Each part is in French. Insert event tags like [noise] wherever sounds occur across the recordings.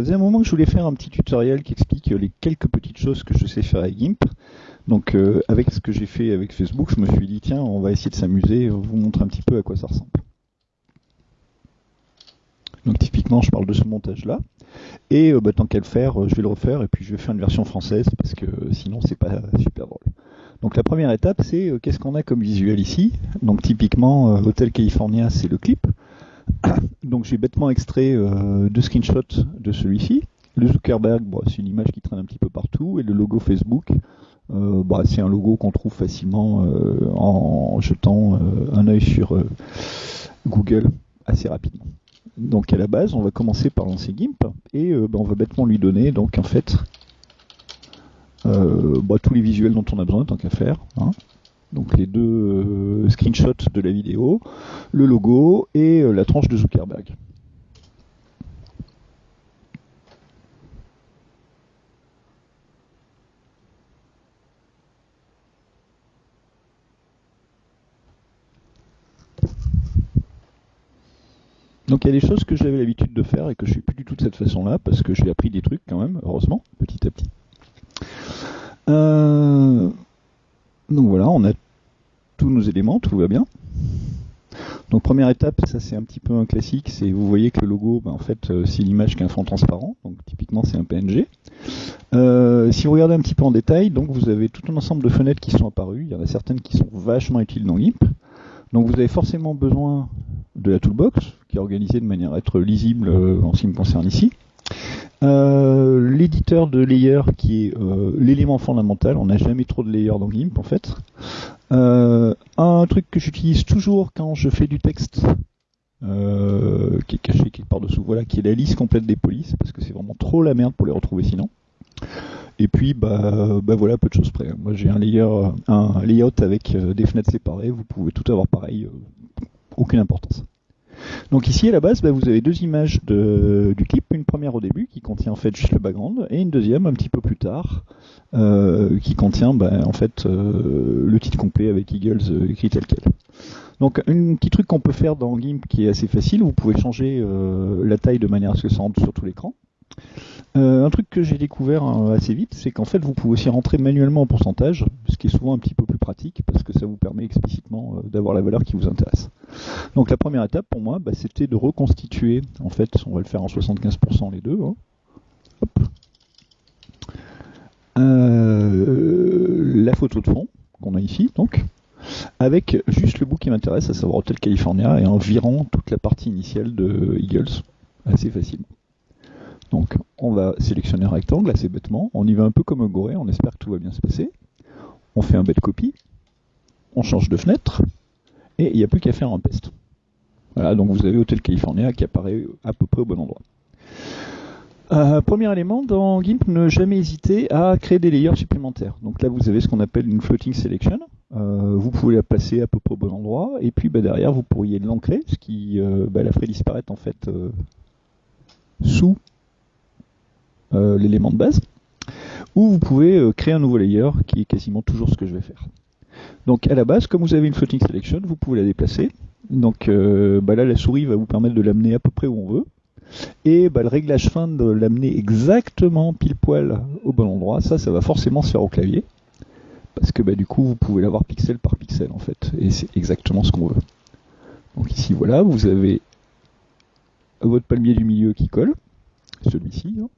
Ça faisait un moment que je voulais faire un petit tutoriel qui explique les quelques petites choses que je sais faire avec GIMP. Donc euh, avec ce que j'ai fait avec Facebook, je me suis dit tiens, on va essayer de s'amuser, vous montrer un petit peu à quoi ça ressemble. Donc typiquement, je parle de ce montage-là. Et euh, bah, tant qu'à le faire, euh, je vais le refaire et puis je vais faire une version française parce que sinon c'est pas super drôle. Donc la première étape, c'est qu'est-ce qu'on a comme visuel ici? Donc typiquement, Hotel California, c'est le clip. [coughs] Donc j'ai bêtement extrait deux screenshots de celui-ci. Le Zuckerberg, c'est une image qui traîne un petit peu partout, et le logo Facebook, euh, bah, c'est un logo qu'on trouve facilement euh, en jetant euh, un œil sur Google assez rapidement. Donc à la base, on va commencer par lancer GIMP et bah, on va bêtement lui donner donc en fait bah, tous les visuels dont on a besoin tant qu'à faire. Hein. Donc les deux screenshots de la vidéo, le logo et la tranche de Zuckerberg. Donc il y a des choses que j'avais l'habitude de faire et que je suis plus du tout de cette façon-là parce que j'ai appris des trucs quand même, heureusement, petit à petit. Euh, donc voilà, on a tout va bien. Donc première étape, ça c'est un petit peu un classique, c'est vous voyez que le logo, ben, en fait euh, c'est l'image qui est un fond transparent, donc typiquement c'est un PNG. Euh, si vous regardez un petit peu en détail, donc vous avez tout un ensemble de fenêtres qui sont apparues, il y en a certaines qui sont vachement utiles dans GIMP. Donc vous avez forcément besoin de la toolbox, qui est organisée de manière à être lisible euh, en ce qui me concerne ici. L'éditeur de layer qui est l'élément fondamental, on n'a jamais trop de layers dans GIMP en fait. Un truc que j'utilise toujours quand je fais du texte, qui est caché quelque part dessous, voilà, qui est la liste complète des polices, parce que c'est vraiment trop la merde pour les retrouver sinon. Et puis bah, bah voilà, peu de choses près. Moi j'ai un layer, un layout avec des fenêtres séparées, vous pouvez tout avoir pareil, aucune importance. Donc ici à la base, bah, vous avez deux images de, du clip, une première au début qui contient en fait juste le background, et une deuxième un petit peu plus tard euh, qui contient bah, en fait euh, le titre complet avec Eagles euh, écrit tel quel. Donc un petit truc qu'on peut faire dans GIMP qui est assez facile, vous pouvez changer la taille de manière à ce que ça rentre sur tout l'écran. Euh, un truc que j'ai découvert euh, assez vite, c'est qu'en fait vous pouvez aussi rentrer manuellement en pourcentage, ce qui est souvent un petit peu plus pratique parce que ça vous permet explicitement euh, d'avoir la valeur qui vous intéresse. Donc la première étape pour moi, bah, c'était de reconstituer, en fait on va le faire en 75% les deux, hein. la photo de fond qu'on a ici donc, avec juste le bout qui m'intéresse, à savoir Hotel California, et en virant toute la partie initiale de Eagles assez facilement. Donc on va sélectionner un rectangle assez bêtement, on y va un peu comme un goré, on espère que tout va bien se passer. On fait un bête copie, on change de fenêtre, et il n'y a plus qu'à faire un pest. Voilà, donc vous avez Hotel California qui apparaît à peu près au bon endroit. Euh, premier élément, dans GIMP, ne jamais hésiter à créer des layers supplémentaires. Donc là, vous avez ce qu'on appelle une floating selection. Euh, vous pouvez la placer à peu près au bon endroit, et puis bah, derrière, vous pourriez l'ancrer, ce qui euh, bah, la ferait disparaître en fait sous l'élément de base, ou vous pouvez euh, créer un nouveau layer qui est quasiment toujours ce que je vais faire. Donc à la base, comme vous avez une floating selection, vous pouvez la déplacer. Donc euh, bah là, la souris va vous permettre de l'amener à peu près où on veut. Et bah, le réglage fin de l'amener exactement pile poil au bon endroit, ça, ça va forcément se faire au clavier. Parce que bah, du coup, vous pouvez l'avoir pixel par pixel en fait. Et c'est exactement ce qu'on veut. Donc ici, voilà, vous avez votre palmier du milieu qui colle celui-ci. Hein.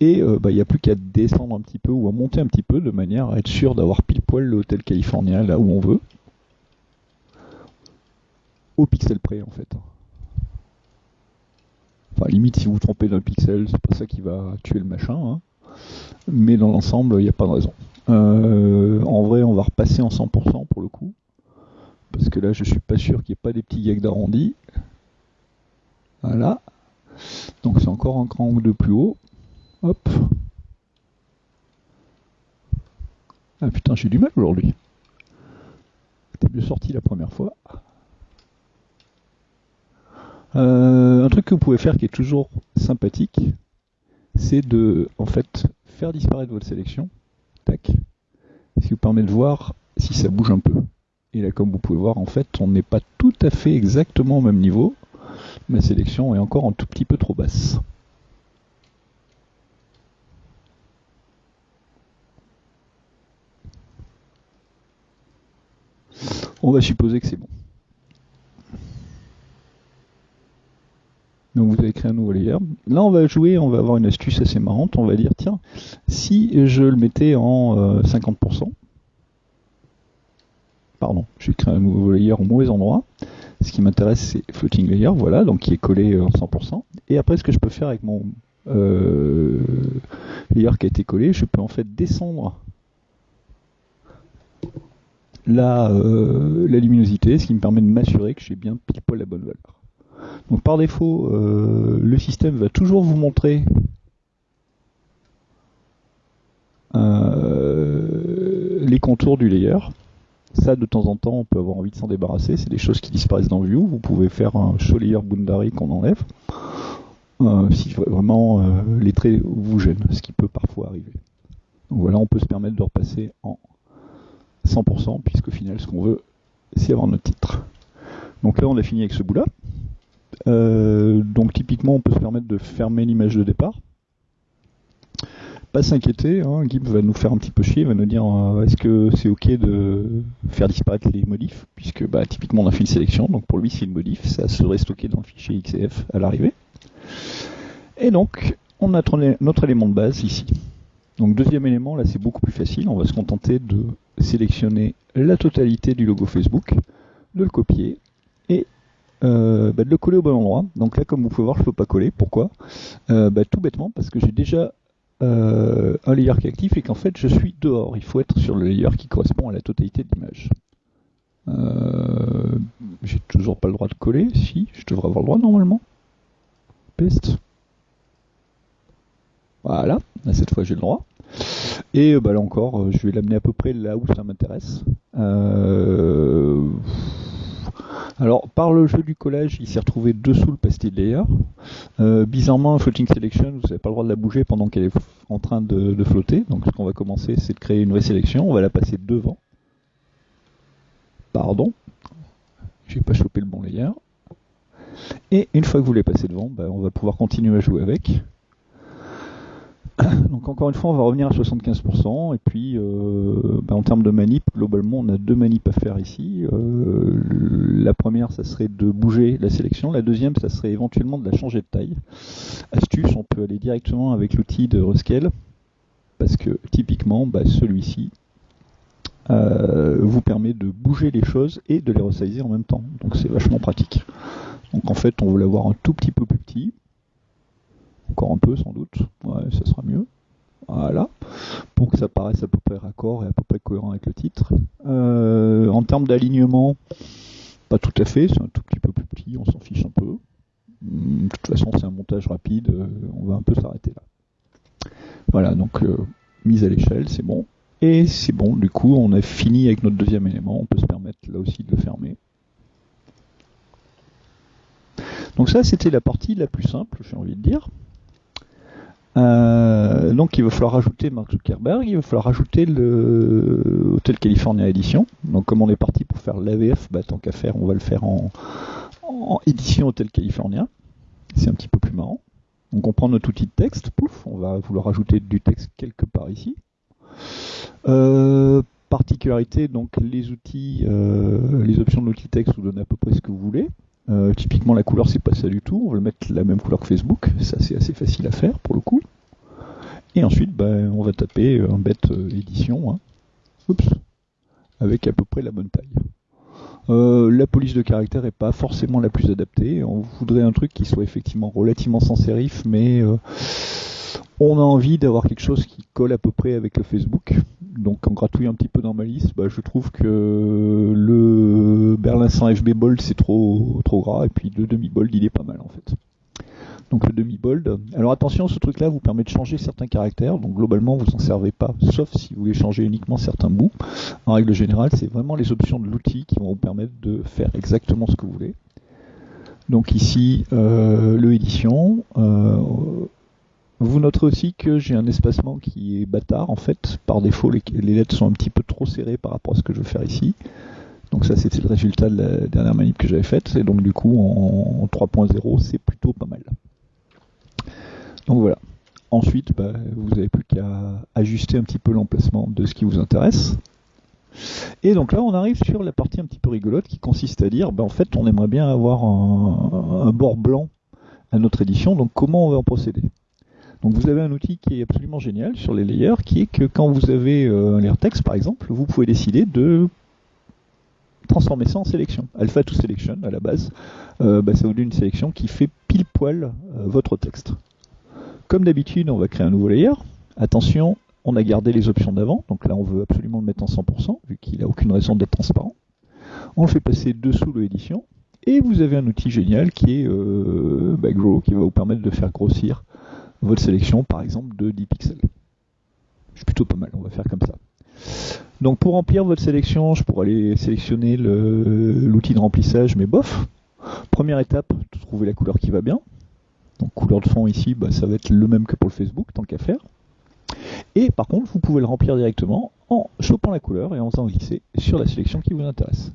Et euh, bah, il n'y a plus qu'à descendre un petit peu ou à monter un petit peu de manière à être sûr d'avoir pile poil l'hôtel californien là où on veut. Au pixel près en fait. Enfin limite si vous vous trompez d'un pixel, c'est pas ça qui va tuer le machin. Hein. Mais dans l'ensemble, il n'y a pas de raison. Euh, en vrai, on va repasser en 100% pour le coup. Parce que là, je suis pas sûr qu'il n'y ait pas des petits gags d'arrondi. Voilà. Donc c'est encore un cran ou deux plus haut. Ah putain, j'ai du mal aujourd'hui. C'était mieux sorti la première fois. Euh, un truc que vous pouvez faire qui est toujours sympathique, c'est de en fait faire disparaître votre sélection. Tac. Ce qui vous permet de voir si ça bouge un peu. Et là, comme vous pouvez voir, en fait, on n'est pas tout à fait exactement au même niveau ma sélection est encore un tout petit peu trop basse. On va supposer que c'est bon. Donc vous avez créé un nouveau layer. Là on va jouer, on va avoir une astuce assez marrante. On va dire tiens, si je le mettais en 50%, euh, pardon, j'ai créé un nouveau layer au mauvais endroit. Ce qui m'intéresse c'est floating layer, voilà, donc qui est collé en 100%. Et après ce que je peux faire avec mon euh, layer qui a été collé, je peux en fait descendre la, euh, la luminosité, ce qui me permet de m'assurer que j'ai bien pile poil la bonne valeur. Par défaut, euh, le système va toujours vous montrer euh, les contours du layer. Ça, de temps en temps, on peut avoir envie de s'en débarrasser. C'est des choses qui disparaissent dans View. Vous pouvez faire un show layer boundary qu'on enlève. Si vraiment les traits vous gênent, ce qui peut parfois arriver. Voilà, on peut se permettre de repasser en 100%, puisqu'au final, ce qu'on veut, c'est avoir notre titre. Donc là, on a fini avec ce bout-là. Euh, donc typiquement, on peut se permettre de fermer l'image de départ. Pas s'inquiéter, hein, va nous faire un petit peu chier, va nous dire euh, est-ce que c'est ok de faire disparaître les modifs, puisque bah, typiquement on a fait une sélection, donc pour lui c'est une modif, ça serait stocké dans le fichier XCF à l'arrivée. Et donc, on a notre élément de base ici. Donc deuxième élément, là c'est beaucoup plus facile, on va se contenter de sélectionner la totalité du logo Facebook, de le copier et euh, bah, de le coller au bon endroit. Donc là, comme vous pouvez voir, je ne peux pas coller. Pourquoi? Euh, bah, Tout bêtement, parce que j'ai déjà euh, un layer qui est actif et qu'en fait, je suis dehors. Il faut être sur le layer qui correspond à la totalité de l'image. j'ai toujours pas le droit de coller. Si, je devrais avoir le droit normalement. Peste. Voilà, cette fois j'ai le droit. Et bah, là encore, je vais l'amener à peu près là où ça m'intéresse. Euh, alors, par le jeu du collage, il s'est retrouvé dessous le pastil layer. Euh, bizarrement, floating selection, vous n'avez pas le droit de la bouger pendant qu'elle est en train de, flotter. Donc, ce qu'on va commencer, c'est de créer une vraie sélection. On va la passer devant. Pardon, j'ai pas chopé le bon layer. Et une fois que vous l'avez passé devant, ben, on va pouvoir continuer à jouer avec. [coughs] Donc encore une fois, on va revenir à 75%. Et puis, euh, bah, en termes de manip, globalement, on a deux manips à faire ici. Euh, la première, ça serait de bouger la sélection. La deuxième, ça serait éventuellement de la changer de taille. Astuce, on peut aller directement avec l'outil de Rescale. Parce que typiquement, bah, celui-ci euh, vous permet de bouger les choses et de les resizer en même temps. Donc c'est vachement pratique. Donc en fait, on veut l'avoir un tout petit peu plus petit encore un peu sans doute, ouais, ça sera mieux. Voilà, pour que ça paraisse à peu près raccord et à peu près cohérent avec le titre. Euh, en termes d'alignement, pas tout à fait, c'est un tout petit peu plus petit, on s'en fiche un peu. De toute façon, c'est un montage rapide, euh, on va un peu s'arrêter là. Voilà, donc euh, mise à l'échelle, c'est bon. Et c'est bon, du coup, on a fini avec notre deuxième élément, on peut se permettre là aussi de le fermer. Donc ça, c'était la partie la plus simple, j'ai envie de dire. Euh, donc il va falloir rajouter Mark Zuckerberg, il va falloir rajouter le Hotel California Edition. Donc comme on est parti pour faire l'AVF, bah, tant qu'à faire, on va le faire en, édition Hotel California. C'est un petit peu plus marrant. On prend notre outil de texte, pouf, on va vouloir rajouter du texte quelque part ici. Euh, particularité, donc les outils, euh, les options de l'outil texte vous donnent à peu près ce que vous voulez. Euh, typiquement la couleur c'est pas ça du tout, on va le mettre la même couleur que Facebook, ça c'est assez facile à faire pour le coup. Et ensuite ben, on va taper un bête euh, édition, hein. Oups, avec à peu près la bonne taille. Euh, la police de caractère est pas forcément la plus adaptée, on voudrait un truc qui soit effectivement relativement sans sérif, mais on a envie d'avoir quelque chose qui colle à peu près avec le Facebook. Donc en gratouillant un petit peu dans ma liste, bah, je trouve que le Berlin 100 FB Bold c'est trop trop gras et puis le demi bold il est pas mal en fait. Donc le demi bold. Alors attention, ce truc là vous permet de changer certains caractères. Donc globalement vous en servez pas, sauf si vous voulez changer uniquement certains bouts. En règle générale, c'est vraiment les options de l'outil qui vont vous permettre de faire exactement ce que vous voulez. Donc ici, euh, le édition. Euh, vous noterez aussi que j'ai un espacement qui est bâtard en fait. Par défaut, les, lettres sont un petit peu trop serrées par rapport à ce que je veux faire ici. Donc ça, c'était le résultat de la dernière manip que j'avais faite. Et donc du coup, en, 3.0, c'est plutôt pas mal. Donc voilà. Ensuite, bah, vous n'avez plus qu'à ajuster un petit peu l'emplacement de ce qui vous intéresse. Et donc là, on arrive sur la partie un petit peu rigolote qui consiste à dire, ben, en fait, on aimerait bien avoir un, bord blanc à notre édition, donc comment on va en procéder? Donc vous avez un outil qui est absolument génial sur les layers, qui est que quand vous avez euh, un layer text par exemple, vous pouvez décider de transformer ça en sélection. Alpha to selection à la base, euh, bah, ça vous donne une sélection qui fait pile poil euh, votre texte. Comme d'habitude, on va créer un nouveau layer. Attention, on a gardé les options d'avant, donc là on veut absolument le mettre en 100%, vu qu'il n'a aucune raison d'être transparent. On le fait passer dessous l'édition, et vous avez un outil génial qui est bah, Grow, qui va vous permettre de faire grossir votre sélection, par exemple, de 10 pixels. C'est plutôt pas mal, on va faire comme ça. Donc pour remplir votre sélection, je pourrais aller sélectionner l'outil de remplissage, mais bof. Première étape, trouver la couleur qui va bien. Donc couleur de fond ici, bah, ça va être le même que pour le Facebook, tant qu'à faire. Et par contre, vous pouvez le remplir directement en chopant la couleur et en faisant glisser sur la sélection qui vous intéresse.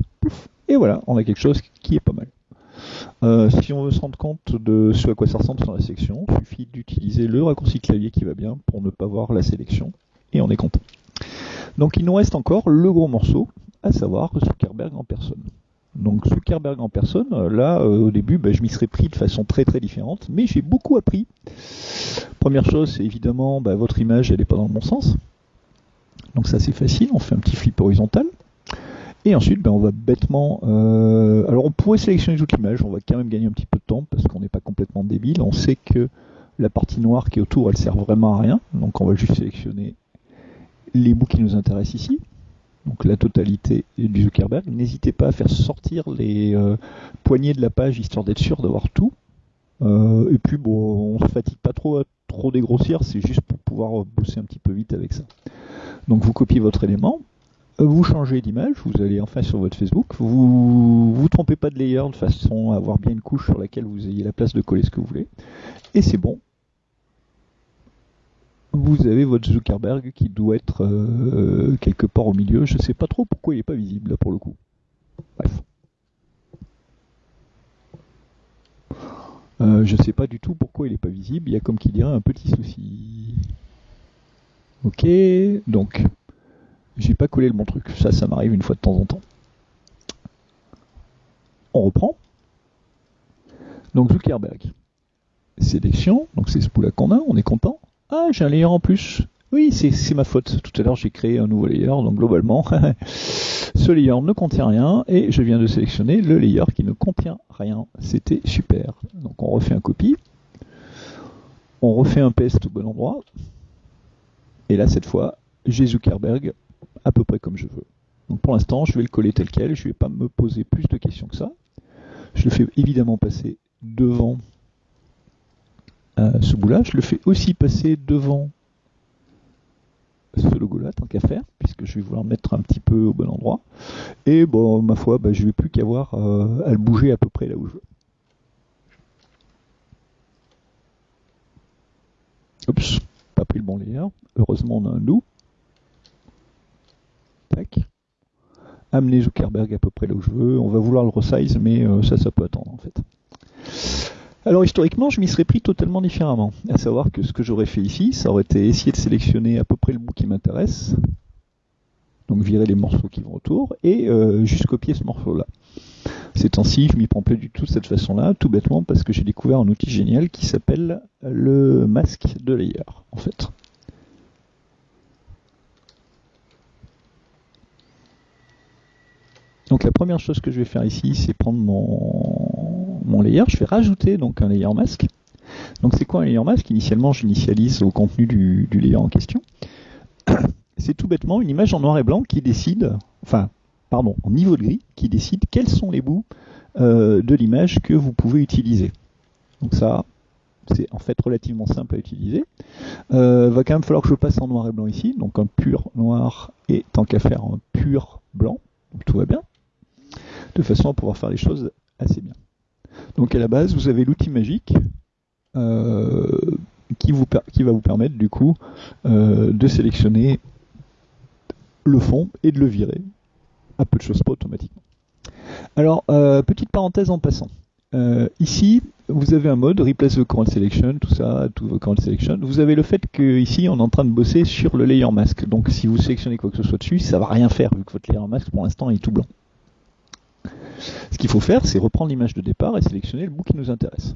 Et voilà, on a quelque chose qui est pas mal. Euh, si on veut se rendre compte de ce à quoi ça ressemble sur la sélection, il suffit d'utiliser le raccourci clavier qui va bien pour ne pas voir la sélection et on est content. Donc il nous reste encore le gros morceau, à savoir Zuckerberg en personne. Donc Zuckerberg en personne, là euh, au début bah, je m'y serais pris de façon très très différente, mais j'ai beaucoup appris. Première chose, c'est évidemment bah, votre image elle n'est pas dans le bon sens. Donc ça c'est facile, on fait un petit flip horizontal. Et ensuite, bah, on va bêtement. Euh, alors, on pourrait sélectionner toute l'image. On va quand même gagner un petit peu de temps parce qu'on n'est pas complètement débile. On sait que la partie noire qui est autour, elle sert vraiment à rien. Donc, on va juste sélectionner les bouts qui nous intéressent ici donc la totalité du Zuckerberg. N'hésitez pas à faire sortir les euh, poignées de la page histoire d'être sûr d'avoir tout. Euh, et puis bon, on se fatigue pas trop à trop dégrossir, c'est juste pour pouvoir bosser un petit peu vite avec ça. Donc vous copiez votre élément, vous changez d'image, vous allez enfin sur votre Facebook, vous vous trompez pas de layer de façon à avoir bien une couche sur laquelle vous ayez la place de coller ce que vous voulez, et c'est bon, vous avez votre Zuckerberg qui doit être euh, quelque part au milieu. Je sais pas trop pourquoi il n'est pas visible là pour le coup. Bref. Euh, je ne sais pas du tout pourquoi il n'est pas visible. Il y a comme qui dirait un petit souci. Ok, donc j'ai pas collé le bon truc. Ça, ça m'arrive une fois de temps en temps. On reprend. Donc Zuckerberg. Sélection, donc c'est ce bout-là qu'on a, on est content. Ah, j'ai un layer en plus. Oui, c'est ma faute. Tout à l'heure, j'ai créé un nouveau layer, donc globalement, [laughs] ce layer ne contient rien, et je viens de sélectionner le layer qui ne contient rien. C'était super. Donc on refait un copie, on refait un paste au bon endroit, et là, cette fois, j'ai Zuckerberg à peu près comme je veux. Donc pour l'instant, je vais le coller tel quel, je ne vais pas me poser plus de questions que ça. Je le fais évidemment passer devant ce bout-là. Je le fais aussi passer devant ce logo-là, tant qu'à faire, puisque je vais vouloir mettre un petit peu au bon endroit. Et bon, ma foi, bah, je vais plus qu'avoir euh, à le bouger à peu près là où je veux. Oups, pas pris le bon layer. Heureusement, on a un loup. Amener Zuckerberg à peu près là où je veux. On va vouloir le resize, mais euh, ça, ça peut attendre en fait. Alors historiquement, je m'y serais pris totalement différemment. À savoir que ce que j'aurais fait ici, ça aurait été essayer de sélectionner à peu près le bout qui m'intéresse, donc virer les morceaux qui vont autour, et euh, juste copier ce morceau-là. Ces temps-ci, je m'y prends plus du tout de cette façon-là, tout bêtement parce que j'ai découvert un outil génial qui s'appelle le masque de layer, en fait. Donc la première chose que je vais faire ici, c'est prendre mon, mon layer, je vais rajouter donc un layer masque. Donc c'est quoi un layer masque? Initialement, j'initialise au contenu du, layer en question. [coughs] C'est tout bêtement une image en noir et blanc qui décide, enfin, pardon, en niveau de gris, qui décide quels sont les bouts euh, de l'image que vous pouvez utiliser. Donc ça, c'est en fait relativement simple à utiliser. Euh, va quand même falloir que je passe en noir et blanc ici, donc un pur noir et tant qu'à faire un pur blanc, donc tout va bien, de façon à pouvoir faire les choses assez bien. Donc à la base, vous avez l'outil magique euh, qui, va vous permettre du coup euh, de sélectionner le fond et de le virer. À peu de choses pas automatiquement. Alors, euh, petite parenthèse en passant. Ici, vous avez un mode replace the current selection, tout ça, tout the current selection. Vous avez le fait que ici, on est en train de bosser sur le layer mask. Donc, si vous sélectionnez quoi que ce soit dessus, ça va rien faire vu que votre layer mask pour l'instant est tout blanc. Ce qu'il faut faire, c'est reprendre l'image de départ et sélectionner le bout qui nous intéresse.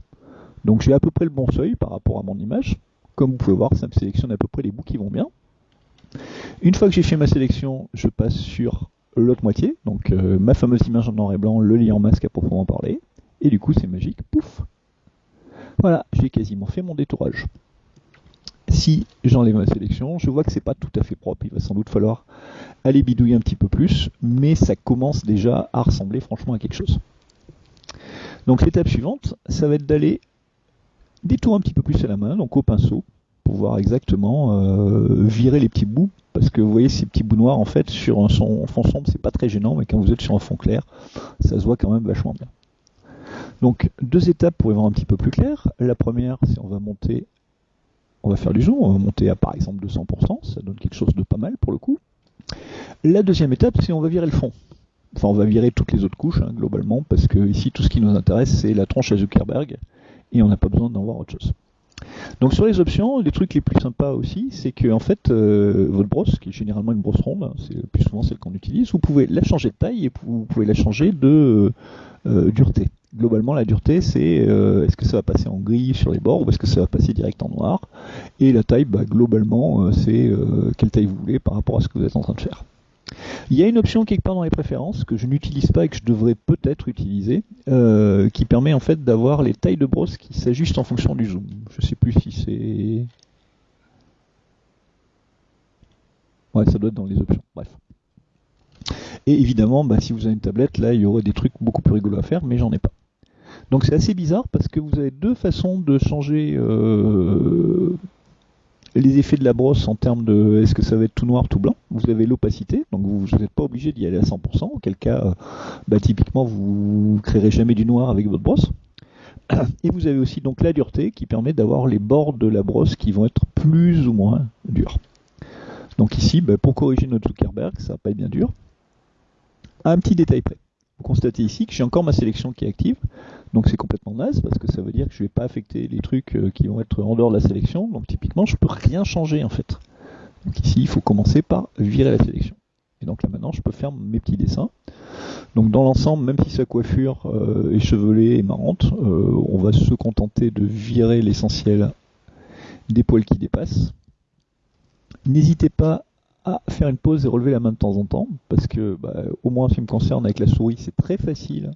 Donc, j'ai à peu près le bon seuil par rapport à mon image. Comme vous pouvez voir, ça me sélectionne à peu près les bouts qui vont bien. Une fois que j'ai fait ma sélection, je passe sur l'autre moitié, donc euh, ma fameuse image en noir et blanc, le lien masque à proprement parler, et du coup c'est magique, pouf Voilà, j'ai quasiment fait mon détourage. Si j'enlève ma sélection, je vois que c'est pas tout à fait propre, il va sans doute falloir aller bidouiller un petit peu plus, mais ça commence déjà à ressembler franchement à quelque chose. Donc l'étape suivante, ça va être d'aller détourner un petit peu plus à la main, donc au pinceau, pour voir exactement euh, virer les petits bouts parce que vous voyez ces petits bouts noirs en fait sur un fond sombre c'est pas très gênant mais quand vous êtes sur un fond clair ça se voit quand même vachement bien. Donc deux étapes pour y voir un petit peu plus clair. La première c'est on va monter, on va faire du zoom, on va monter à par exemple 200%, ça donne quelque chose de pas mal pour le coup. La deuxième étape c'est on va virer le fond. Enfin on va virer toutes les autres couches hein, globalement parce que ici tout ce qui nous intéresse c'est la tronche à Zuckerberg et on n'a pas besoin d'en voir autre chose. Donc sur les options, les trucs les plus sympas aussi, c'est que en fait euh, votre brosse, qui est généralement une brosse ronde, c'est plus souvent celle qu'on utilise, vous pouvez la changer de taille et vous pouvez la changer de euh, dureté. Globalement, la dureté, c'est euh, est-ce que ça va passer en gris sur les bords ou est-ce que ça va passer direct en noir? Et la taille, bah, globalement, c'est quelle taille vous voulez par rapport à ce que vous êtes en train de faire. Il y a une option quelque part dans les préférences que je n'utilise pas et que je devrais peut-être utiliser, euh, qui permet en fait d'avoir les tailles de brosse qui s'ajustent en fonction du zoom. Je sais plus si c'est. Ouais, ça doit être dans les options. Bref. Et évidemment, bah, si vous avez une tablette, là, il y aurait des trucs beaucoup plus rigolos à faire, mais j'en ai pas. Donc c'est assez bizarre parce que vous avez deux façons de changer euh, les effets de la brosse en termes de est-ce que ça va être tout noir, tout blanc? Vous avez l'opacité, donc vous n'êtes pas obligé d'y aller à 100%, auquel cas, bah, typiquement, vous ne créerez jamais du noir avec votre brosse. Et vous avez aussi donc la dureté qui permet d'avoir les bords de la brosse qui vont être plus ou moins durs. Donc ici, bah, pour corriger notre Zuckerberg, ça va pas être bien dur. Un petit détail près. Vous constatez ici que j'ai encore ma sélection qui est active. Donc c'est complètement naze parce que ça veut dire que je ne vais pas affecter les trucs euh, qui vont être en dehors de la sélection. Donc typiquement, je ne peux rien changer en fait. Donc ici, il faut commencer par virer la sélection. Et donc là maintenant, je peux faire mes petits dessins. Donc dans l'ensemble, même si sa coiffure euh, est chevelée et marrante, euh, on va se contenter de virer l'essentiel des poils qui dépassent. N'hésitez pas à faire une pause et relever la main de temps en temps, parce que bah, au moins en ce qui me concerne avec la souris, c'est très facile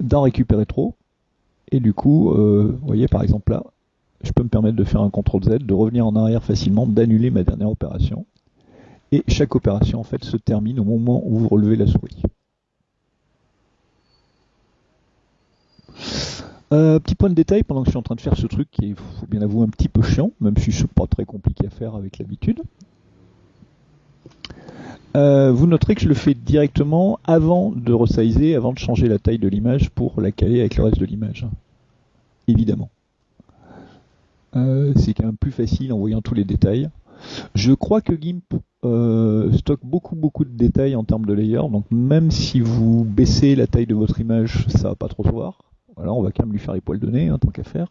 d'en récupérer trop. Et du coup, euh, vous voyez par exemple là, je peux me permettre de faire un CTRL Z, de revenir en arrière facilement, d'annuler ma dernière opération. Et chaque opération en fait se termine au moment où vous relevez la souris. Euh, petit point de détail pendant que je suis en train de faire ce truc qui est, faut bien avouer, un petit peu chiant, même si c'est pas très compliqué à faire avec l'habitude. Euh, vous noterez que je le fais directement avant de resizer, avant de changer la taille de l'image pour la caler avec le reste de l'image. Évidemment. Euh, c'est quand même plus facile en voyant tous les détails. Je crois que GIMP euh, stocke beaucoup beaucoup de détails en termes de layer, donc même si vous baissez la taille de votre image, ça va pas trop se voir. Voilà, on va quand même lui faire les poils de nez, hein, tant qu'à faire.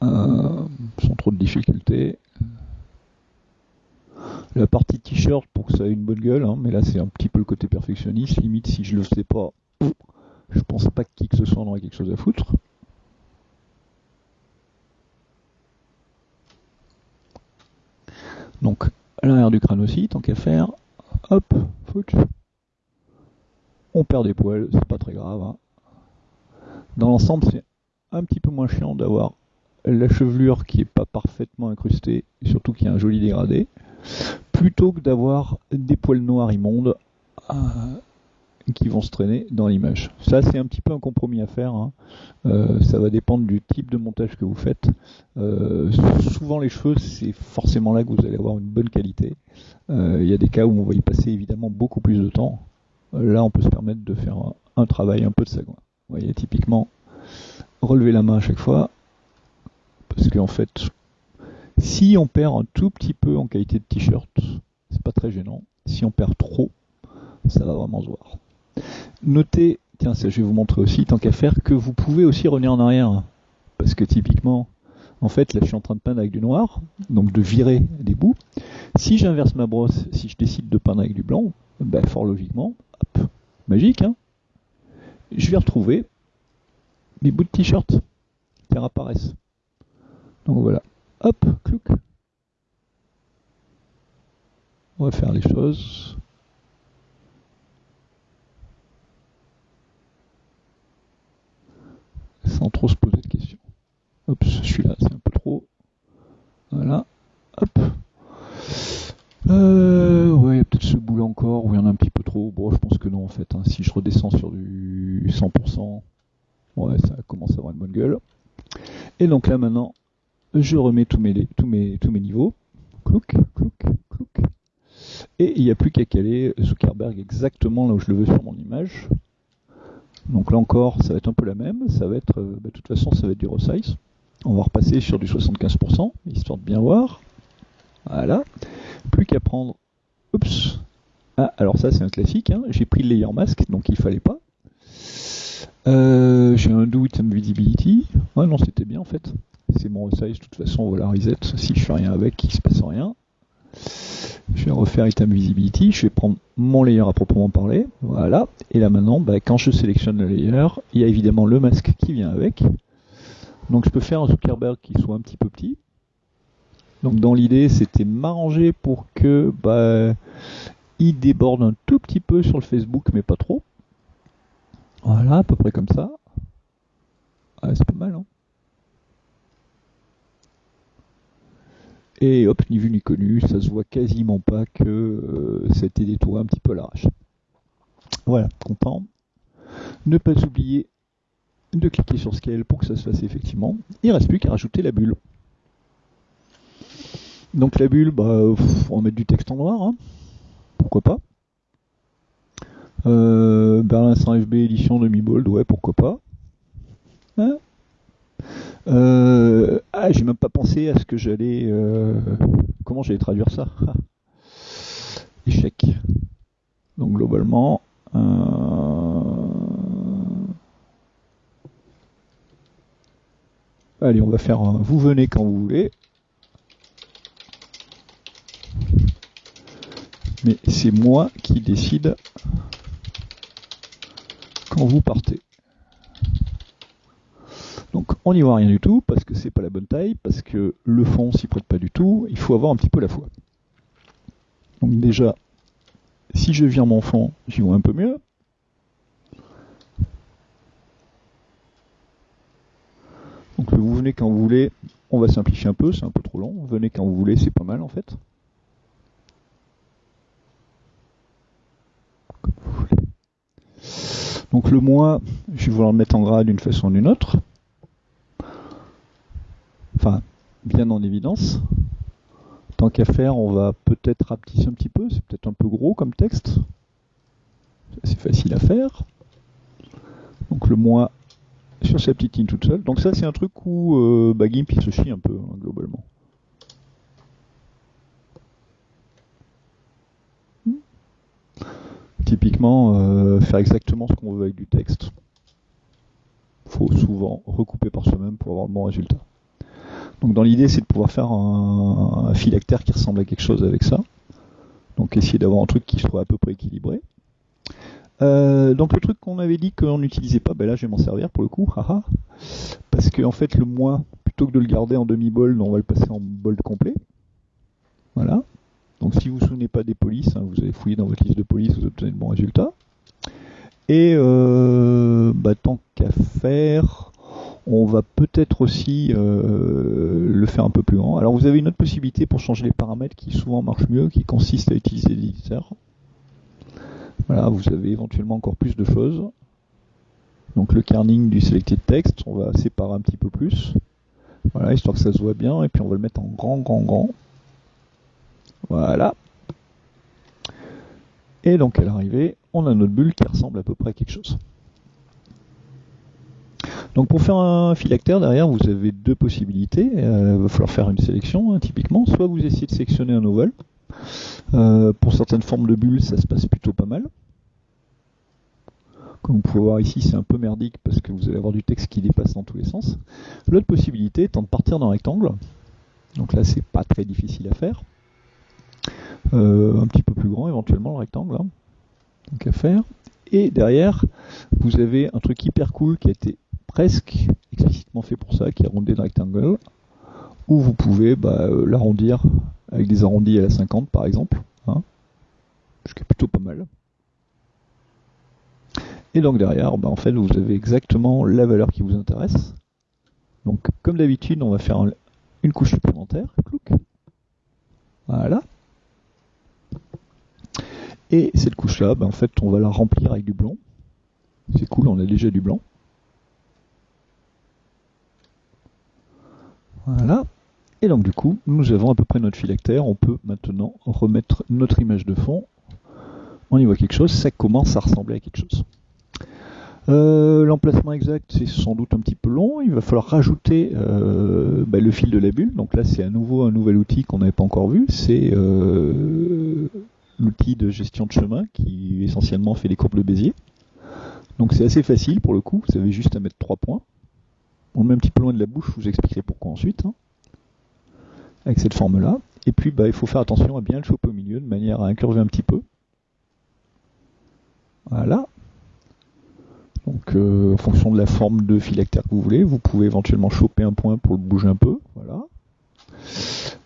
Sans trop de difficultés. La partie t-shirt pour que ça ait une bonne gueule, hein, mais là c'est un petit peu le côté perfectionniste. Limite, si je le sais pas, je pense pas que qui que ce soit en aurait quelque chose à foutre. Donc, à l'arrière du crâne aussi, tant qu'à faire, hop, fouch. On perd des poils, c'est pas très grave. Hein. Dans l'ensemble, c'est un petit peu moins chiant d'avoir la chevelure qui est pas parfaitement incrustée, surtout qui a un joli dégradé, plutôt que d'avoir des poils noirs immondes euh, qui vont se traîner dans l'image. Ça c'est un petit peu un compromis à faire, hein. euh, ça va dépendre du type de montage que vous faites. Euh, souvent les cheveux c'est forcément là que vous allez avoir une bonne qualité. Il y a des cas où on va y passer évidemment beaucoup plus de temps. Là on peut se permettre de faire un, un travail un peu de sagouin. Vous voyez typiquement relever la main à chaque fois, parce qu'en fait, si on perd un tout petit peu en qualité de t-shirt, c'est pas très gênant. Si on perd trop, ça va vraiment se voir. Notez, tiens, ça je vais vous montrer aussi, tant qu'à faire, que vous pouvez aussi revenir en arrière. Parce que typiquement, en fait, là je suis en train de peindre avec du noir, donc de virer des bouts. Si j'inverse ma brosse, si je décide de peindre avec du blanc, ben, fort logiquement, hop, magique, hein, je vais retrouver mes bouts de t-shirt qui réapparaissent. Donc voilà, hop, clouc. On va faire les choses. Sans trop se poser de questions. Hop, celui-là, c'est un peu trop. Voilà, hop. Euh, ouais, il y a peut-être ce bout-là encore, où il y en a un petit peu trop. Bon, je pense que non, en fait. Hein. Si je redescends sur du 100%, ouais, ça commence à avoir une bonne gueule. Et donc là, maintenant, je remets tous mes, tous mes, tous mes niveaux. Clouc, clouc, clouc. Et il n'y a plus qu'à caler Zuckerberg exactement là où je le veux sur mon image. Donc là encore, ça va être un peu la même. Ça va être, euh, bah, de toute façon, ça va être du resize. On va repasser sur du 75%, histoire de bien voir. Voilà. Plus qu'à prendre. Oups. Ah, alors ça, c'est un classique. Hein. J'ai pris le layer mask, donc il fallait pas. Euh, j'ai un do item visibility. Ouais, non, c'était bien en fait. C'est mon resize. De toute façon, voilà, reset. Si je fais rien avec, il se passe rien. Je vais refaire item visibility, je vais prendre mon layer à proprement parler, voilà. Et là maintenant, bah, quand je sélectionne le layer, il y a évidemment le masque qui vient avec. Donc je peux faire un Zuckerberg qui soit un petit peu petit. Donc dans l'idée, c'était m'arranger pour que bah, il déborde un tout petit peu sur le Facebook, mais pas trop. Voilà, à peu près comme ça. Ah, c'est pas mal, hein Et hop, ni vu ni connu, ça se voit quasiment pas que euh, été détouré un petit peu à l'arrache. Voilà, content. Ne pas oublier de cliquer sur Scale pour que ça se fasse effectivement. Il reste plus qu'à rajouter la bulle. Donc la bulle, bah, on va mettre du texte en noir, hein. pourquoi pas. Euh, Berlin 100 FB édition demi-bold, ouais, pourquoi pas. Hein euh, ah, j'ai même pas pensé à ce que j'allais. Euh, comment j'allais traduire ça? Échec. Donc globalement. Euh, allez, on va faire un vous venez quand vous voulez. Mais c'est moi qui décide quand vous partez. Donc on n'y voit rien du tout parce que c'est pas la bonne taille, parce que le fond s'y prête pas du tout, il faut avoir un petit peu la foi. Donc déjà, si je vire mon fond, j'y vois un peu mieux. Donc vous venez quand vous voulez, on va simplifier un peu, c'est un peu trop long. Venez quand vous voulez, c'est pas mal en fait. Donc le moi, je vais vouloir le mettre en gras d'une façon ou d'une autre enfin, bien en évidence. Tant qu'à faire, on va peut-être rapetisser un petit peu, c'est peut-être un peu gros comme texte. C'est facile à faire. Donc le moins sur sa petite ligne toute seule. Donc ça c'est un truc où euh, bah, Gimp il se chie un peu hein, globalement. Hmm. Typiquement, euh, faire exactement ce qu'on veut avec du texte. Faut souvent recouper par soi-même pour avoir le bon résultat. Donc dans l'idée, c'est de pouvoir faire un, phylactère qui ressemble à quelque chose avec ça. Donc essayer d'avoir un truc qui soit à peu près équilibré. Euh, donc le truc qu'on avait dit qu'on n'utilisait pas, ben là je vais m'en servir pour le coup, haha. parce que en fait le moins, plutôt que de le garder en demi-bol, on va le passer en bol complet. Voilà. Donc si vous ne vous souvenez pas des polices, hein, vous avez fouillé dans votre liste de polices, vous obtenez de bons résultats. Et euh, bah, tant qu'à faire, on va peut-être aussi euh, le faire un peu plus grand. Alors vous avez une autre possibilité pour changer les paramètres qui souvent marche mieux, qui consiste à utiliser l'éditeur. Voilà, vous avez éventuellement encore plus de choses. Donc le kerning du selected text, on va séparer un petit peu plus. Voilà, histoire que ça se voit bien, et puis on va le mettre en grand, grand, grand. Voilà. Et donc à l'arrivée, on a notre bulle qui ressemble à peu près à quelque chose. Donc pour faire un phylactère, derrière, vous avez deux possibilités. Euh, il va falloir faire une sélection, hein, typiquement. Soit vous essayez de sélectionner un ovale, Euh, pour certaines formes de bulles, ça se passe plutôt pas mal. Comme vous pouvez voir ici, c'est un peu merdique parce que vous allez avoir du texte qui dépasse dans tous les sens. L'autre possibilité étant de partir d'un rectangle. Donc là, c'est pas très difficile à faire. Euh, un petit peu plus grand éventuellement le rectangle. Hein. Donc à faire. Et derrière, vous avez un truc hyper cool qui a été presque explicitement fait pour ça, qui est arrondi le rectangle, où vous pouvez bah, euh, l'arrondir avec des arrondis à la 50 par exemple, hein, ce qui est plutôt pas mal. Et donc derrière, bah, en vous avez exactement la valeur qui vous intéresse. Donc comme d'habitude, on va faire une couche supplémentaire. Voilà. Et cette couche-là, bah, en fait, on va la remplir avec du blanc. C'est cool, on a déjà du blanc. Voilà. Et donc du coup, nous avons à peu près notre phylactère. On peut maintenant remettre notre image de fond. On y voit quelque chose, ça commence à ressembler à quelque chose. Euh, l'emplacement exact, c'est sans doute un petit peu long. Il va falloir rajouter euh, bah, le fil de la bulle. Donc là, c'est à nouveau un nouvel outil qu'on n'avait pas encore vu. C'est euh, l'outil de gestion de chemin qui essentiellement fait des courbes de Bézier. Donc c'est assez facile pour le coup. Vous avez juste à mettre trois points. On le met un petit peu loin de la bouche. Je vous expliquerai pourquoi ensuite. Hein, avec cette forme-là. Et puis, bah, il faut faire attention à bien le choper au milieu de manière à incurver un petit peu. Voilà. Donc euh, en fonction de la forme de phylactère que vous voulez, vous pouvez éventuellement choper un point pour le bouger un peu. Voilà.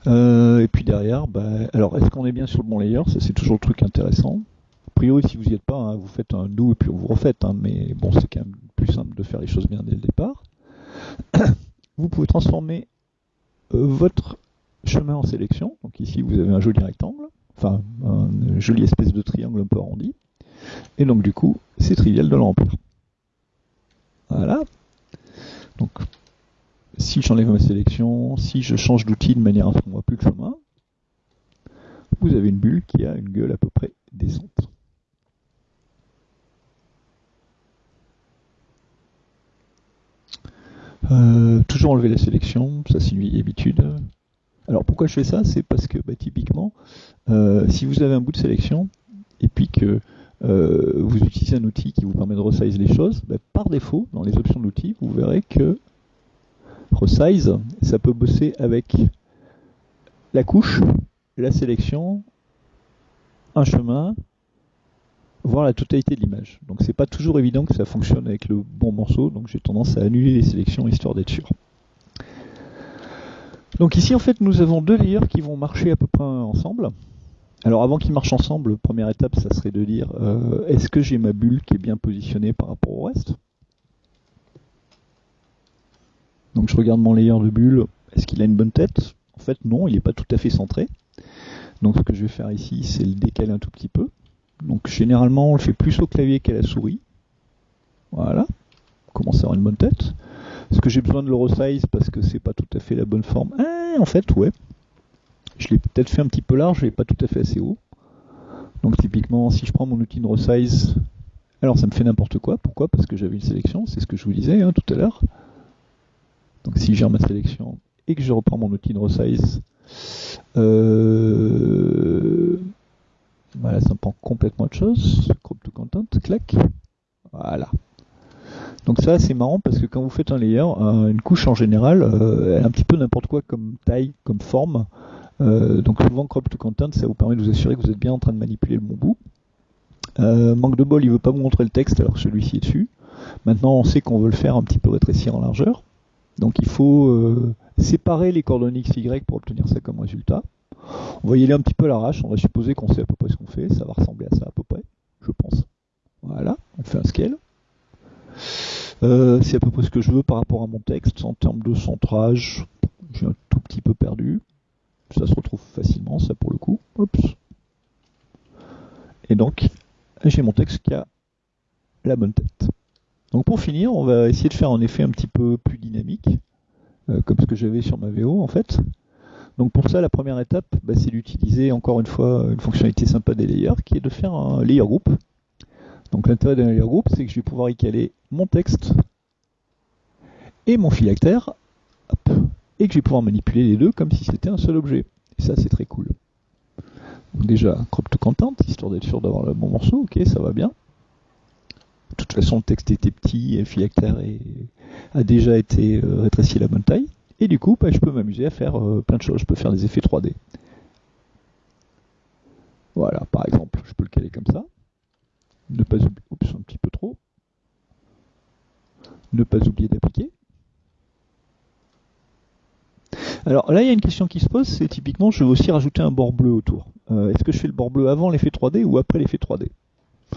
Euh, et puis derrière, bah, alors est-ce qu'on est bien sur le bon layer? Ça c'est toujours le truc intéressant. A priori, si vous n'y êtes pas, hein, vous faites un do et puis vous refaites. Hein, mais bon, c'est quand même plus simple de faire les choses bien dès le départ. [coughs] vous pouvez transformer euh, votre chemin en sélection. Donc ici, vous avez un joli rectangle, enfin une jolie espèce de triangle un peu arrondi. Et donc du coup, c'est trivial de le remplir. Voilà. Donc, si j'enlève ma sélection, si je change d'outil de manière à ce qu'on ne voit plus le chemin, vous avez une bulle qui a une gueule à peu près décente. Euh, toujours enlever la sélection, ça c'est une habitude. Alors pourquoi je fais ça? C'est parce que bah, typiquement, euh, si vous avez un bout de sélection et puis que euh, vous utilisez un outil qui vous permet de resize les choses, ben, par défaut, dans les options de l'outil, vous verrez que resize, ça peut bosser avec la couche, la sélection, un chemin, voire la totalité de l'image. Donc c'est pas toujours évident que ça fonctionne avec le bon morceau, donc j'ai tendance à annuler les sélections histoire d'être sûr. Donc ici en fait nous avons deux layers qui vont marcher à peu près ensemble. Alors avant qu'ils marchent ensemble, première étape, ça serait de dire euh, est-ce que j'ai ma bulle qui est bien positionnée par rapport au reste? Donc je regarde mon layer de bulle, est-ce qu'il a une bonne tête? En fait non, il n'est pas tout à fait centré. Donc ce que je vais faire ici, c'est le décaler un tout petit peu. Donc généralement on le fait plus au clavier qu'à la souris. Voilà, on commence à avoir une bonne tête. Est-ce que j'ai besoin de le resize parce que c'est pas tout à fait la bonne forme? Eh, En fait, ouais, je l'ai peut-être fait un petit peu large, l'ai pas tout à fait assez haut. Donc typiquement, si je prends mon outil de resize, alors ça me fait n'importe quoi. Pourquoi? Parce que j'avais une sélection, c'est ce que je vous disais hein, tout à l'heure. Donc si j'ai ma sélection et que je reprends mon outil de resize, euh, voilà, ça prend complètement autre chose. Crop to content, clac. Voilà. Donc ça c'est marrant parce que quand vous faites un layer, une couche en général, euh, elle a un petit peu n'importe quoi comme taille, comme forme. Euh, donc souvent crop to content, ça vous permet de vous assurer que vous êtes bien en train de manipuler le bon bout. Euh, manque de bol, il veut pas vous montrer le texte alors que celui-ci est dessus. Maintenant, on sait qu'on veut le faire un petit peu rétrécir en largeur. Donc il faut euh, séparer les coordonnées x, y pour obtenir ça comme résultat. On va y aller un petit peu à l'arrache, on va supposer qu'on sait à peu près ce qu'on fait, ça va ressembler à ça à peu près, je pense. Voilà, on fait un scale. c'est à peu près ce que je veux par rapport à mon texte. En termes de centrage, j'ai un tout petit peu perdu. Ça se retrouve facilement, ça pour le coup. Et donc, j'ai mon texte qui a la bonne tête. Donc pour finir, on va essayer de faire un effet un petit peu plus dynamique, euh, comme ce que j'avais sur ma VO en fait. Donc pour ça, la première étape, bah, c'est d'utiliser encore une fois une fonctionnalité sympa des layers, qui est de faire un layer group. Donc l'intérêt d'un layer group, c'est que je vais pouvoir y caler mon texte et mon phylactère. Et que je vais pouvoir manipuler les deux comme si c'était un seul objet. Et ça, c'est très cool. déjà, crop to content, histoire d'être sûr d'avoir le bon morceau, ok, ça va bien. De toute façon, le texte était petit, et phylactère et a déjà été euh, rétréci à la bonne taille. Et du coup, bah, je peux m'amuser à faire euh, plein de choses. Je peux faire des effets 3D. Voilà, par exemple, je peux le caler comme ça. Ne pas oublier, oups, un petit peu trop. Ne pas oublier d'appliquer. Alors là, il y a une question qui se pose, c'est typiquement, je veux aussi rajouter un bord bleu autour. Euh, est-ce que je fais le bord bleu avant l'effet 3D ou après l'effet 3D euh,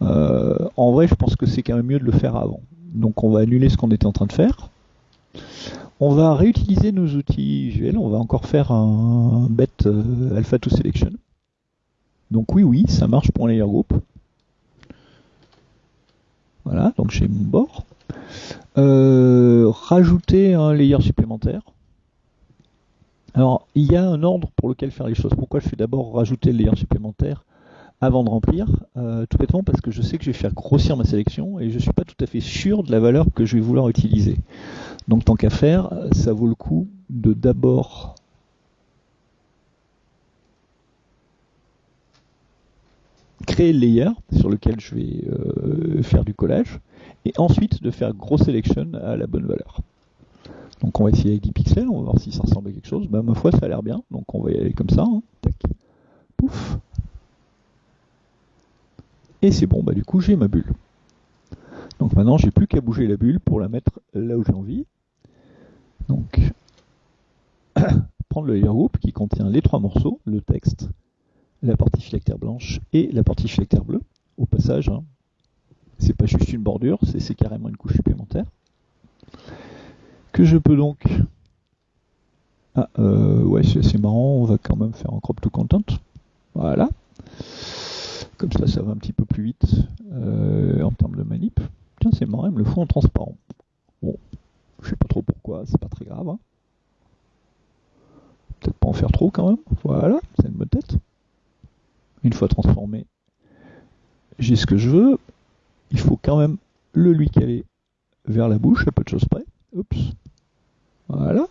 En vrai, je pense que c'est quand même mieux de le faire avant. Donc on va annuler ce qu'on était en train de faire. On va réutiliser nos outils visuels, on va encore faire un bet euh, alpha to selection. Donc oui, oui, ça marche pour un layer group. Voilà, donc j'ai mon bord. rajouter un layer supplémentaire. Alors, il y a un ordre pour lequel faire les choses. Pourquoi je fais d'abord rajouter le layer supplémentaire avant de remplir euh, Tout bêtement parce que je sais que je vais faire grossir ma sélection et je ne suis pas tout à fait sûr de la valeur que je vais vouloir utiliser. Donc tant qu'à faire, ça vaut le coup de d'abord créer le layer sur lequel je vais euh, faire du collage et ensuite de faire grosse selection à la bonne valeur. Donc on va essayer avec 10 pixels, on va voir si ça ressemble à quelque chose. Bah, ma foi, ça a l'air bien, donc on va y aller comme ça. Hein. Tac. Pouf. Et c'est bon, bah du coup j'ai ma bulle. Donc maintenant j'ai plus qu'à bouger la bulle pour la mettre là où j'ai envie. Donc [coughs] prendre le layer group qui contient les trois morceaux, le texte, la partie phylactère blanche et la partie phylactère bleue. Au passage, hein, c'est pas juste une bordure, c'est carrément une couche supplémentaire que je peux donc... Ah, euh, ouais, c'est marrant, on va quand même faire un crop to content. Voilà. Comme ça, ça va un petit peu plus vite euh, en termes de manip. Tiens, c'est marrant, il me le fout en transparent. Bon, je sais pas trop pourquoi, c'est pas très grave. Hein. Peut-être pas en faire trop quand même. Voilà, c'est une bonne tête. Une fois transformé, j'ai ce que je veux. Il faut quand même le lui caler vers la bouche, à peu de choses près. Oups. Voilà.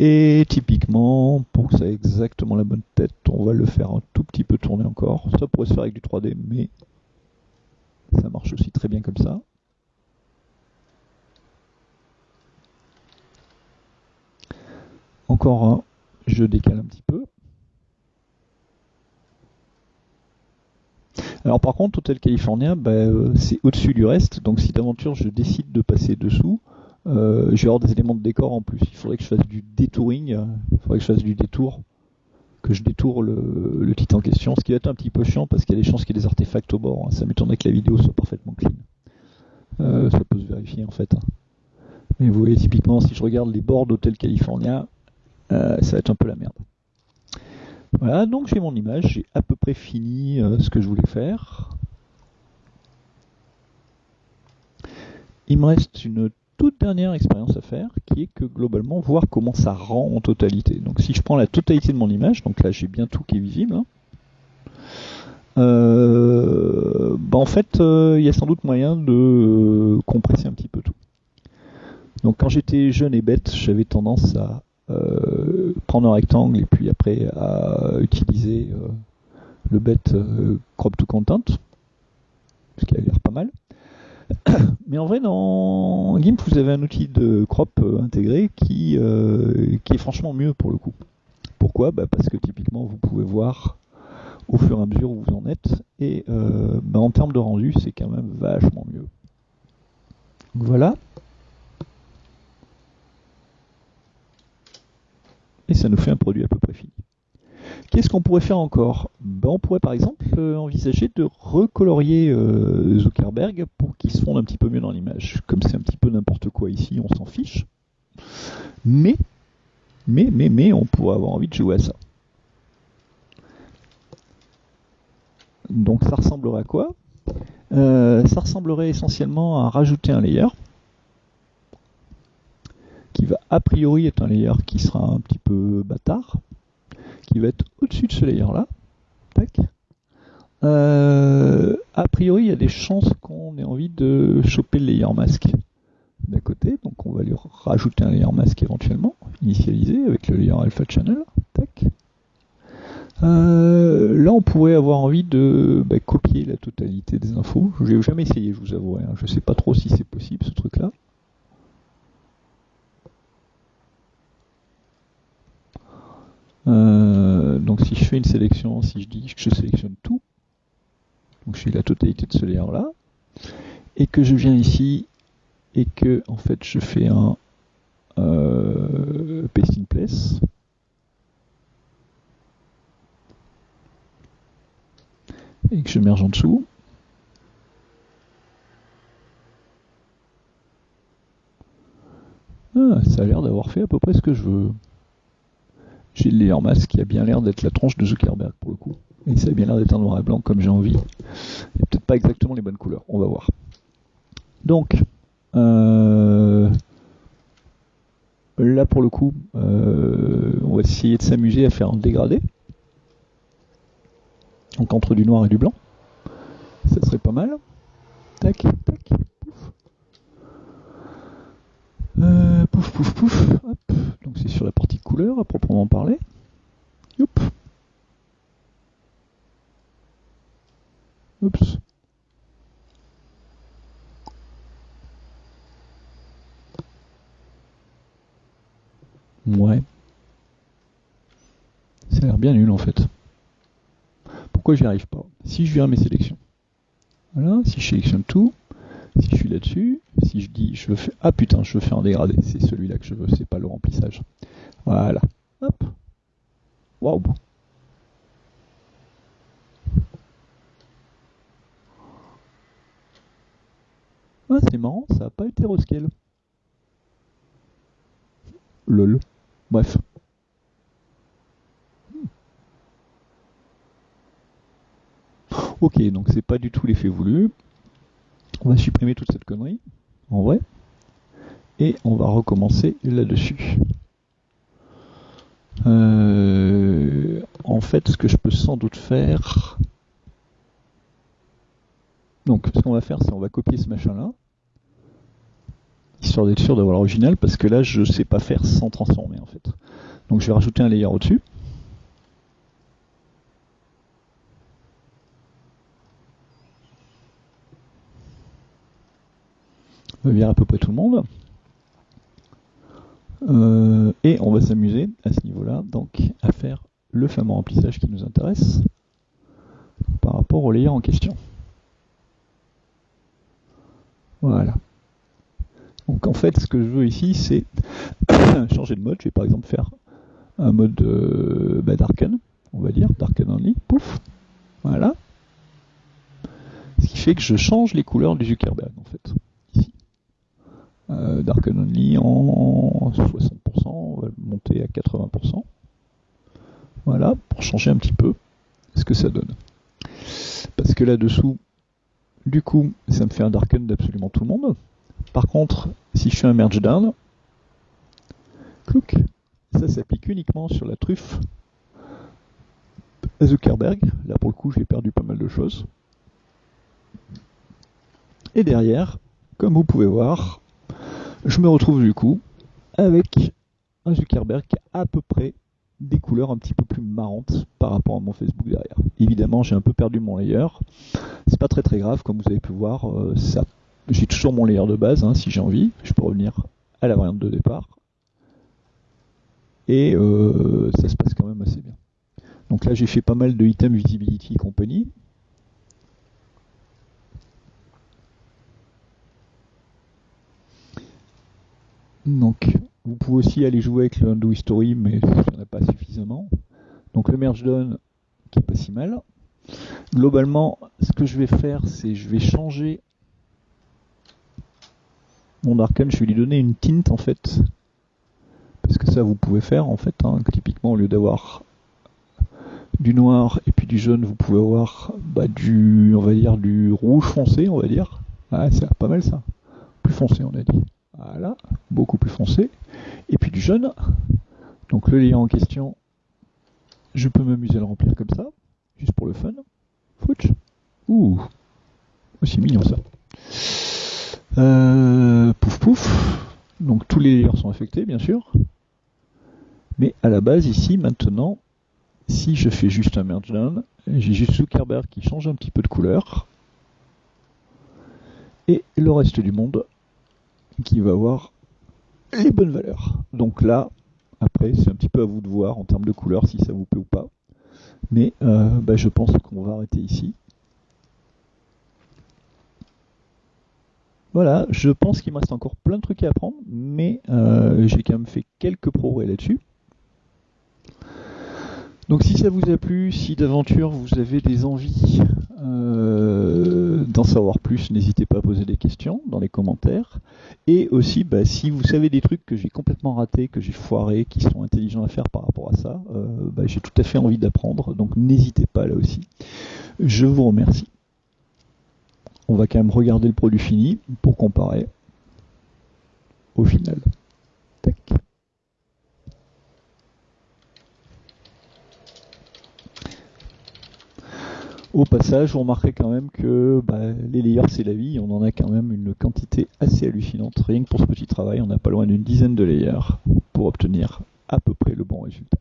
Et typiquement, pour que ça ait exactement la bonne tête, on va le faire un tout petit peu tourner encore. Ça pourrait se faire avec du 3D, mais ça marche aussi très bien comme ça. Encore un, je décale un petit peu. Alors par contre, Hôtel California, bah, euh, c'est au-dessus du reste, donc si d'aventure je décide de passer dessous, euh, je vais avoir des éléments de décor en plus. Il faudrait que je fasse du détouring, euh, il faudrait que je fasse du détour, que je détourne le, titre en question, ce qui va être un petit peu chiant parce qu'il y a des chances qu'il y ait des artefacts au bord. Hein. Ça m'étonnerait que la vidéo soit parfaitement clean. ça peut se vérifier en fait. Hein. Mais vous voyez typiquement si je regarde les bords d'Hôtel California, ça va être un peu la merde. Voilà, donc j'ai mon image, j'ai à peu près fini euh, ce que je voulais faire. Il me reste une toute dernière expérience à faire, qui est que globalement voir comment ça rend en totalité. Donc si je prends la totalité de mon image, donc là j'ai bien tout qui est visible, hein, euh, bah en fait euh, il y a sans doute moyen de compresser un petit peu tout. Donc quand j'étais jeune et bête, j'avais tendance à euh, prendre un rectangle et puis après à utiliser euh, le bet euh, crop to content, ce qui a l'air pas mal. [coughs] Mais en vrai, dans GIMP, vous avez un outil de crop intégré qui, qui est franchement mieux pour le coup. Pourquoi? Bah Parce que typiquement, vous pouvez voir au fur et à mesure où vous en êtes, et bah en termes de rendu, c'est quand même vachement mieux. Donc voilà. et ça nous fait un produit à peu près fini. Qu'est-ce qu'on pourrait faire encore? Ben, On pourrait par exemple euh, envisager de recolorier euh, Zuckerberg pour qu'il se fonde un petit peu mieux dans l'image. Comme c'est un petit peu n'importe quoi ici, on s'en fiche. Mais, mais, mais, mais, on pourrait avoir envie de jouer à ça. Donc ça ressemblerait à quoi? Euh, Ça ressemblerait essentiellement à rajouter un layer qui va a priori être un layer qui sera un petit peu bâtard, qui va être au-dessus de ce layer-là. Euh, a priori, il y a des chances qu'on ait envie de choper le layer masque d'à côté, donc on va lui rajouter un layer masque éventuellement, initialisé avec le layer alpha channel. Euh, là, on pourrait avoir envie de bah, copier la totalité des infos. Je n'ai jamais essayé, je vous avoue. Hein. Je ne sais pas trop si c'est possible ce truc-là. Euh, donc si je fais une sélection, si je dis que je sélectionne tout, donc j'ai la totalité de ce layer là, et que je viens ici et que en fait je fais un euh, pasting place. Et que je merge en dessous. Ah, ça a l'air d'avoir fait à peu près ce que je veux. J'ai le layer mask qui a bien l'air d'être la tronche de Zuckerberg pour le coup. Et ça a bien l'air d'être un noir et blanc comme j'ai envie. Il peut-être pas exactement les bonnes couleurs, on va voir. Donc, euh, là pour le coup, euh, on va essayer de s'amuser à faire un dégradé. Donc entre du noir et du blanc. Ça serait pas mal. Tac, tac, pouf. Euh, pouf, pouf, pouf. Donc c'est sur la partie à proprement parler. Youp. Oups. Ouais. Ça a l'air bien nul en fait. Pourquoi j'y arrive pas? Si je viens à mes sélections. Voilà, si je sélectionne tout, si je suis là-dessus, si je dis je faire. Ah putain, je faire un dégradé, c'est celui-là que je veux, c'est pas le remplissage. Voilà. Hop. Waouh. Ah, c'est marrant, ça n'a pas été rescale. Lol. Bref. Ok, donc c'est pas du tout l'effet voulu. On va supprimer toute cette connerie, en vrai. Et on va recommencer là-dessus. Euh, en fait, ce que je peux sans doute faire... Donc, ce qu'on va faire, c'est on va copier ce machin-là histoire d'être sûr d'avoir l'original, parce que là je sais pas faire sans transformer en fait. Donc je vais rajouter un layer au-dessus. Va virer à peu près tout le monde. Euh, et on va s'amuser à ce niveau-là, donc à faire le fameux remplissage qui nous intéresse par rapport au layer en question. Voilà. Donc en fait, ce que je veux ici, c'est [coughs] changer de mode. Je vais par exemple faire un mode euh, bah, Darken, on va dire, Darken Only, pouf, voilà. Ce qui fait que je change les couleurs du Zuckerberg, en fait, Euh, Darken Only en 60%, on va monter à 80%. Voilà, pour changer un petit peu ce que ça donne. Parce que là-dessous, du coup, ça me fait un Darken d'absolument tout le monde. Par contre, si je fais un merge down, ça s'applique uniquement sur la truffe Zuckerberg. Là, pour le coup, j'ai perdu pas mal de choses. Et derrière, comme vous pouvez voir, je me retrouve du coup avec un Zuckerberg qui a à peu près des couleurs un petit peu plus marrantes par rapport à mon Facebook derrière. Évidemment, j'ai un peu perdu mon layer. C'est pas très très grave, comme vous avez pu voir, euh, j'ai toujours mon layer de base, hein, si j'ai envie. Je peux revenir à la variante de départ. Et euh, ça se passe quand même assez bien. Donc là, j'ai fait pas mal de item visibility et compagnie. Donc, vous pouvez aussi aller jouer avec le undo history, mais il n'y en a pas suffisamment. Donc le merge down, qui est pas si mal. Globalement, ce que je vais faire, c'est je vais changer mon Darken, je vais lui donner une tinte en fait. Parce que ça vous pouvez faire en fait, hein. typiquement au lieu d'avoir du noir et puis du jaune, vous pouvez avoir bah, du, on va dire, du rouge foncé, on va dire. Ah, c'est pas mal ça. Plus foncé, on a dit. Voilà, beaucoup plus foncé. Et puis du jaune. Donc le lien en question, je peux m'amuser à le remplir comme ça, juste pour le fun. Fouch. Ouh, aussi mignon ça. Euh, pouf pouf. Donc tous les layers sont affectés, bien sûr. Mais à la base, ici, maintenant, si je fais juste un merge down, j'ai juste Zuckerberg qui change un petit peu de couleur. Et le reste du monde qui va avoir les bonnes valeurs. Donc là, après, c'est un petit peu à vous de voir en termes de couleur si ça vous plaît ou pas. Mais euh, bah, je pense qu'on va arrêter ici. Voilà, je pense qu'il me reste encore plein de trucs à apprendre, mais euh, j'ai quand même fait quelques progrès là-dessus. Donc si ça vous a plu, si d'aventure vous avez des envies euh, d'en savoir plus, n'hésitez pas à poser des questions dans les commentaires. Et aussi, bah, si vous savez des trucs que j'ai complètement ratés, que j'ai foirés, qui sont intelligents à faire par rapport à ça, euh, bah, j'ai tout à fait envie d'apprendre. Donc n'hésitez pas là aussi. Je vous remercie. On va quand même regarder le produit fini pour comparer au final. Tac. Au passage, vous remarquerez quand même que bah, les layers c'est la vie, on en a quand même une quantité assez hallucinante. Rien que pour ce petit travail, on n'a pas loin d'une dizaine de layers pour obtenir à peu près le bon résultat.